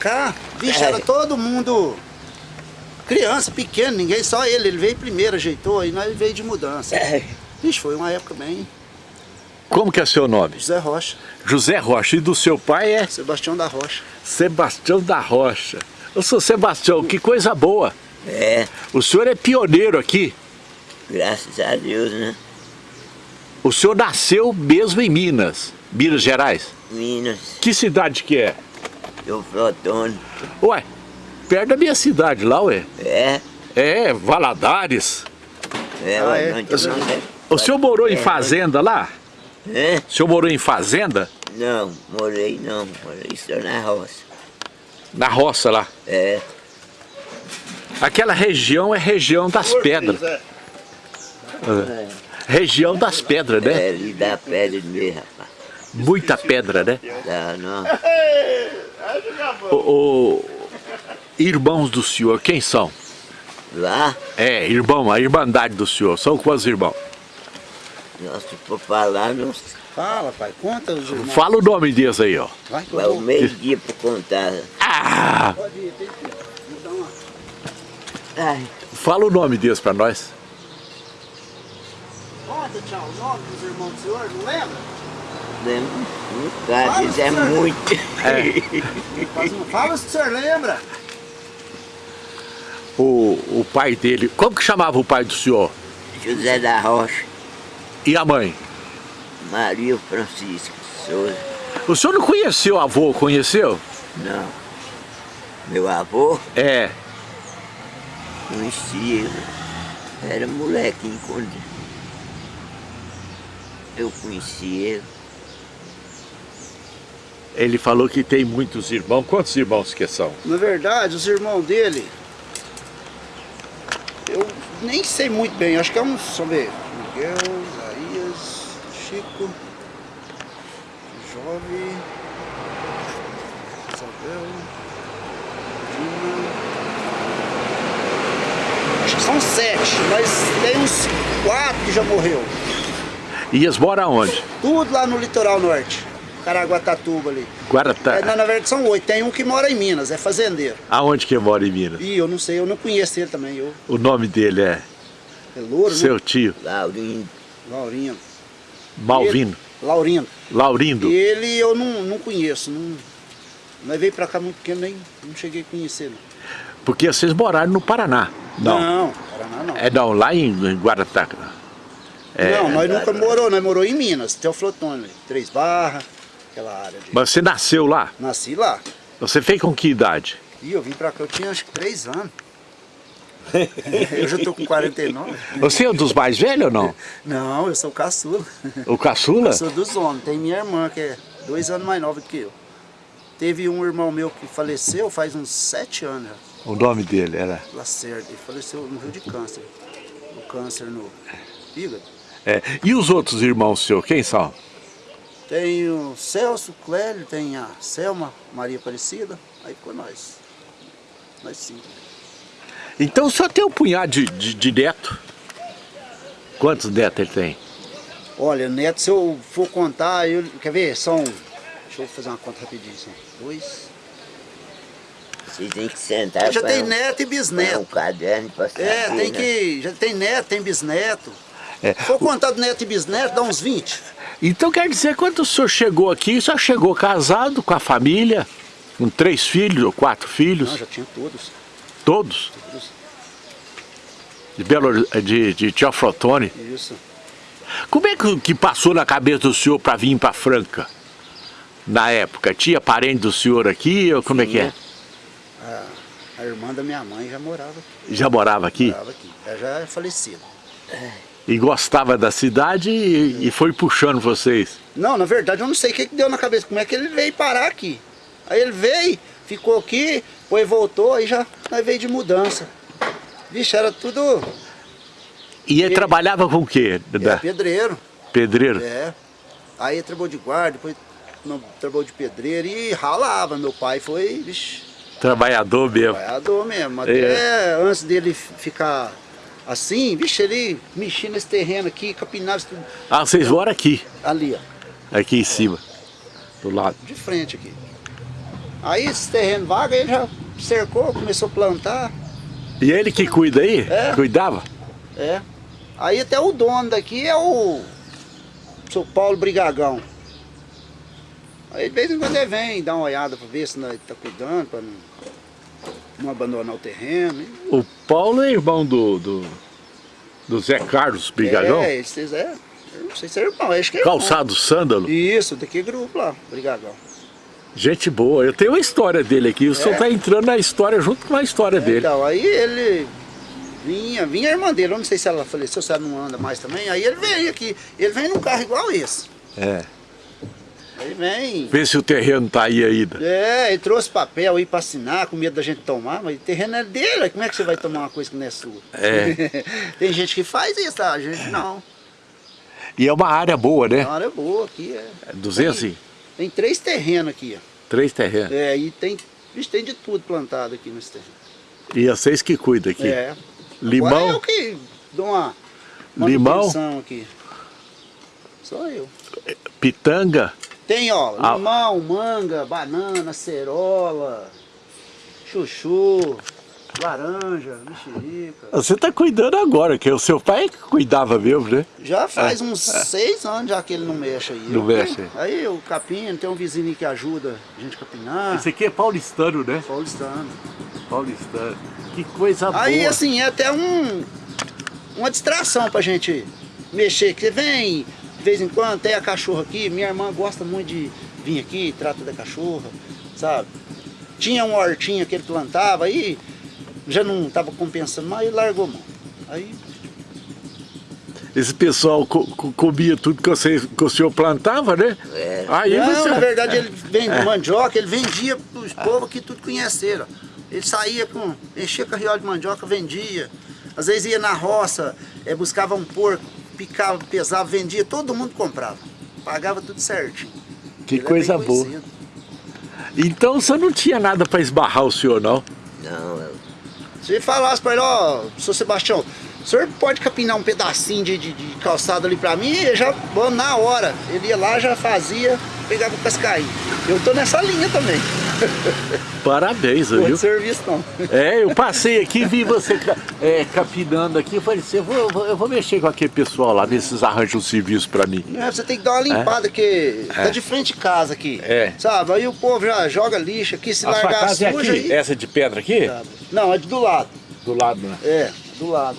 Cá, bicho, era todo mundo criança, pequeno, ninguém, só ele. Ele veio primeiro, ajeitou, aí nós veio de mudança. Bicho, foi uma época bem... Como que é seu nome? José Rocha, José Rocha. E do seu pai é Sebastião da Rocha. Sebastião da Rocha. Eu sou Sebastião, que coisa boa. É, O senhor é pioneiro aqui. graças a Deus, né? O senhor nasceu mesmo em Minas, Minas Gerais. Minas, Que cidade que é? Eu flotone. Ué, perto da minha cidade lá, ué. É, É, Valadares. é, Ah, ué, é? né? O senhor morou em É, fazenda lá? É? O senhor morou em fazenda? Não, morei não, morei só na roça. Na roça lá. É, Aquela região é região das pedras. É. Região das pedras, né? é ali da pedra mesmo, rapaz. Muita pedra, né? Tá, não. O, o- irmãos do senhor, quem são? Lá, É, irmão, a irmandade do senhor. São quantos irmãos? nós se for falar, não Fala, pai, conta os irmãos. Fala o nome deles aí, ó. Vai, vai o meio-dia pra contar. Ah, Pode ir, tem que me dar uma... Ai, fala o nome deles pra nós. Conta, tchau, o nome dos irmãos do senhor, não lembra? Lembro, um cara, isso é muito. Um- Fala se o senhor lembra. O, o pai dele, como que chamava o pai do senhor? José da Rocha, E a mãe? Maria Francisco Souza. O senhor não conheceu o avô, conheceu? Não. Meu avô É. conhecia ele. Era molequinho quando eu conheci ele. Ele falou que tem muitos irmãos. Quantos irmãos que são? Na verdade, os irmãos dele, eu nem sei muito bem, acho que é uns, deixa eu ver, Miguel, Isaías, Chico, Jovem, Isabel, Dina, acho que são sete, mas tem uns quatro que já morreu. E eles moram onde? Tudo lá no litoral norte, Caraguatatuba ali. Guaratá. É, na, na verdade são oito, tem um que mora em Minas, é fazendeiro. Aonde que mora em Minas? Ih, eu não sei, eu não conheço ele também, eu... O nome dele é É louro, né? seu tio, Laurinho, Laurindo. Malvino, Laurindo. Laurindo. Ele eu não, não conheço. Não, nós veio pra cá muito pequeno, nem não cheguei a conhecer. Não, Porque vocês moraram no Paraná. Não. não Paraná não. É não, lá em, em Guaratá. É. Não, nós nunca morou, nós morou em Minas, Teoflotone, Três Barras, aquela área de... Mas você nasceu lá? Nasci lá. Você fez com que idade? E eu vim pra cá, eu tinha acho que três anos. eu já tô com 49. Você é um dos mais velhos ou não? Não, eu sou caçula. O caçula? Eu sou dos homens. Tem minha irmã, que é dois anos mais nova do que eu. Teve um irmão meu que faleceu faz uns sete anos já. O nome dele era... Lacerda, ele faleceu, morreu de câncer. O câncer no fígado. É. E os outros irmãos seus, quem são? Tem o Celso, Clélio, tem a Selma, Maria Aparecida, aí ficou nós. Nós cinco. Então só tem um punhado de, de, de neto. Quantos netos ele tem? Olha, neto, se eu for contar, eu, quer ver? São. Deixa eu fazer uma conta rapidinho. São dois. você tem que sentar já com tem um- neto e com um bisneto. caderno pra saber, É, tem né? que. Já tem neto, tem bisneto. É. Se for contar do neto e bisneto, dá uns 20. Então quer dizer, quando o senhor chegou aqui, o senhor chegou casado com a família, com três filhos ou quatro filhos, Não, já tinha todos. todos, todos. de, Belo, de, de Teoflotone. Isso. Como é que, que passou na cabeça do senhor para vir para Franca? Na época, tinha parente do senhor aqui ou como é que é? A, a irmã da minha mãe já morava aqui. Já morava aqui? Morava aqui. Ela já é falecida. E gostava da cidade e, e foi puxando vocês. Não, na verdade eu não sei o que, que deu na cabeça, como é que ele veio parar aqui. Aí ele veio, ficou aqui, depois voltou, aí já nós veio de mudança. Vixe, era tudo E ele trabalhava com o quê? é, Da- pedreiro. pedreiro? É. Aí trabalhou de guarda, depois não, trabalhou de pedreiro e ralava. Meu pai foi, vixe, Trabalhador mesmo. trabalhador mesmo. Até antes dele ficar assim, vixe, ele mexia nesse terreno aqui, capinava tudo Ah, vocês moram aqui, ali, ó, aqui em cima, do lado. de frente aqui. Aí esse terreno vago, ele já cercou, começou a plantar. E ele que cuida aí? É. Cuidava? É. Aí até o dono daqui é o seu Paulo Brigagão. Aí de vez em quando ele vem dar uma olhada para ver se nós tá cuidando, para não, não abandonar o terreno. O Paulo é irmão do, do, do Zé Carlos Brigagão? É, eles é, eu não sei se é irmão, acho que é irmão. Calçado Sândalo? Isso, daqui é grupo lá, Brigagão. Gente boa, eu tenho uma história dele aqui, o senhor É? está entrando na história junto com a história dele. Então, aí ele vinha, vinha a irmã dele, eu não sei se ela faleceu, se ela não anda mais também, aí ele vem aqui, ele vem num carro igual esse. É. Aí vem. Vê se o terreno tá aí ainda. É, ele trouxe papel aí pra assinar, com medo da gente tomar, mas o terreno é dele, como é que você vai tomar uma coisa que não é sua? É. Tem gente que faz isso, tá? A gente não. E é uma área boa, né? área é boa aqui, é. 200 e Tem três terrenos aqui, ó. três terrenos. É, e tem, tem de tudo plantado aqui nesse terreno. E vocês que cuidam aqui. É. Limão? Agora eu que dou uma Limão? manutenção aqui. Só eu. Pitanga? Tem, ó, Ah. limão, manga, banana, cerola, chuchu, laranja, mexerica. Você tá cuidando agora, que o seu pai que cuidava mesmo, né? Já faz uns seis anos já que ele não mexe aí. É. Não Eu- mexe. Aí o capim, tem um vizinho aí que ajuda a gente a capinar. Esse aqui é paulistano, né? Paulistano. Paulistano. Que coisa Aí boa. assim, é até um, uma distração pra gente mexer. Que você vem, de vez em quando, tem a cachorra aqui. Minha irmã gosta muito de vir aqui, trata da cachorra, sabe? Tinha uma hortinha que ele plantava, aí já não estava compensando mais e largou mão. Aí, Esse pessoal co- co- comia tudo que, você, que o senhor plantava, né? É. Aí não, você... na verdade ele vende mandioca, ele vendia pros povos que tudo conheceram. Ele saía com, enchia carriola de mandioca, vendia. Às vezes ia na roça, eh, buscava um porco, picava, pesava, vendia, todo mundo comprava. Pagava tudo certinho. Que Ele é coisa boa. Então você não tinha nada para esbarrar o senhor, não? Não, eu- Se falasse pra ele, ó, seu Sebastião, o senhor pode capinar um pedacinho de, de, de calçado ali pra mim? Eu já vou na hora. Ele ia lá, já fazia, pegava o cascainho. Eu tô nessa linha também. Parabéns, Não viu? de serviço não. É, eu passei aqui, vi você é, capinando aqui, eu falei assim, eu vou, eu vou- mexer com aquele pessoal lá, ver se eles arranjam um serviço pra mim. É, você tem que dar uma limpada, que tá de frente de casa aqui. É. Sabe? Aí o povo já joga lixo aqui, se A sua largar casa é suja aqui? aí. Essa de pedra aqui? Sabe? Não, é de do lado. Do lado, né? É, do lado.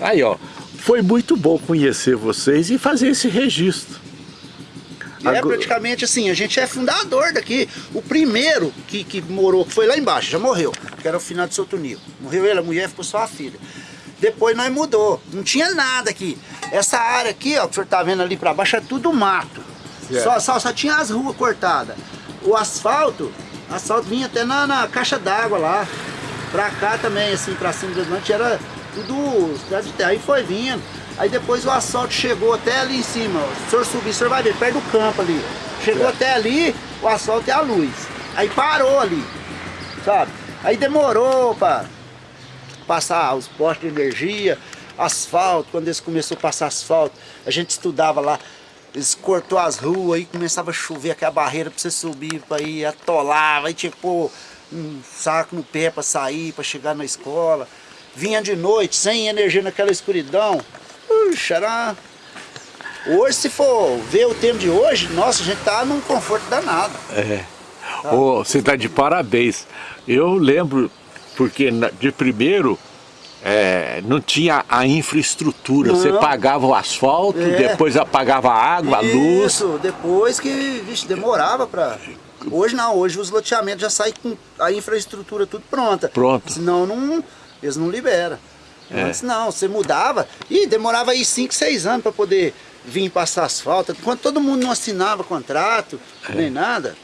Aí, ó, foi muito bom conhecer vocês e fazer esse registro. E é praticamente assim, a gente é fundador daqui. O primeiro que, que morou, que foi lá embaixo, já morreu, que era o final de Nico. Morreu ele, a mulher ficou só a filha. Depois nós mudou, não tinha nada aqui. Essa área aqui, ó, que o senhor tá vendo ali pra baixo, é tudo mato. Certo. Só, só, só tinha as ruas cortadas. O asfalto, asfalto vinha até na, na caixa d'água lá. Pra cá também, assim, pra cima do Atlântico, era tudo cidade de terra. Aí foi vindo. Aí depois o asfalto chegou até ali em cima. ó. O senhor subir, o senhor vai ver, perto do campo ali. Chegou até ali, o asfalto e a luz. Aí parou ali, sabe? Aí demorou pra passar os postos de energia, asfalto, quando eles começaram a passar asfalto, a gente estudava lá, eles cortou as ruas, aí começava a chover aquela barreira pra você subir, pra ir, atolava, aí tinha que pôr um saco no pé pra sair, pra chegar na escola. Vinha de noite, sem energia naquela escuridão. Puxa, era... Hoje, se for ver o tempo de hoje, nossa, a gente tá num conforto danado. É. Ô, você tá de parabéns. Eu lembro, porque de primeiro é, não tinha a infraestrutura. Você Não. pagava o asfalto, É. depois apagava a água, a luz. Isso, depois que, vixe, demorava pra... Hoje não, hoje os loteamentos já saem com a infraestrutura tudo pronta. Pronto. Senão não, eles não liberam. É. Antes não, você mudava e demorava aí 5, 6 anos para poder vir passar asfalto. Enquanto todo mundo não assinava contrato, nem nada.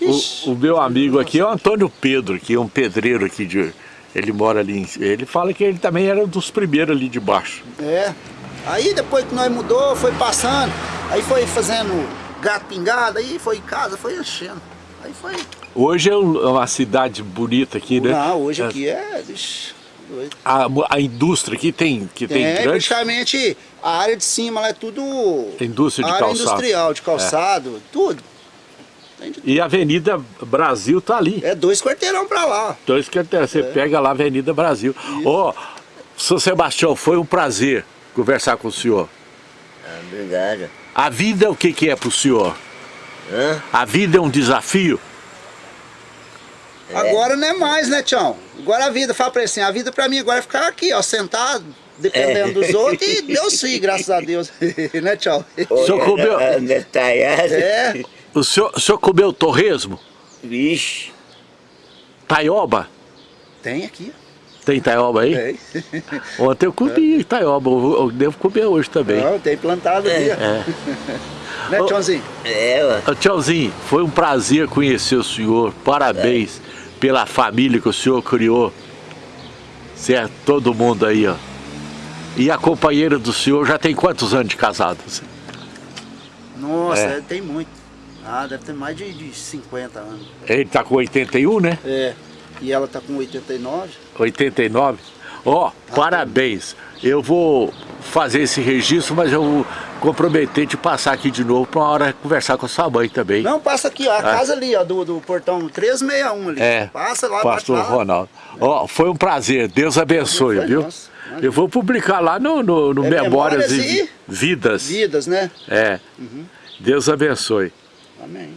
Ixi, É. O, o meu amigo aqui é o Antônio Pedro, que é um pedreiro aqui de. Ele mora ali. em- Ele fala que ele também era um dos primeiros ali de baixo. É. Aí depois que nós mudou, foi passando, aí foi fazendo gato pingado, aí foi em casa, foi enchendo. Aí foi. Hoje é um- é uma cidade bonita aqui, né? Não, hoje É, aqui é. Vixe, doido. A, a indústria aqui tem, que tem É, grande. praticamente a área de cima lá é tudo. Indústria de área calçado. É. industrial, de calçado, tudo. Tem de- E a Avenida Brasil tá ali. É dois quarteirão pra lá. Que eu- você pega lá a Avenida Brasil. Ô, São Sebastião, foi um prazer conversar com o senhor. Ah, obrigado. A vida, o que, que é pro senhor? Hã? A vida é um desafio? Agora não é mais, né, Tião? Agora a vida, fala pra ele assim, a vida pra mim agora é ficar aqui, ó, sentado, dependendo dos outros, e Deus sim, graças a Deus. né, Tião? O senhor comeu- a detalhada. É. O senhor, o senhor comeu torresmo? Vixe. Taioba? Tem aqui, Tem taioba aí? tem. Ontem eu comi taioba, eu devo comer hoje também. Não, tem plantado ali, ó. É. Né, Ô. Tiãozinho? É, ó. Ô, Tchauzinho, foi um prazer conhecer o senhor. Parabéns pela família que o senhor criou. Certo? Todo mundo aí, ó. E a companheira do senhor já tem quantos anos de casado? Nossa, É. tem muito. Ah, deve ter mais de, de 50 anos. Ele tá com 81, né? É. E ela tá com 89. 89. Ó, parabéns. Eu vou fazer esse registro, mas eu vou comprometer de passar aqui de novo para uma hora conversar com a sua mãe também. Não, passa aqui, ó, a casa ali, ó, do, do portão 361 ali. É, Passa lá, pastor. Ronaldo. Ó, foi um prazer, Deus abençoe, viu? imagina. Eu vou publicar lá no, no, no É Memórias Memórias e Vidas. Vidas, né? É. Deus abençoe. Amém.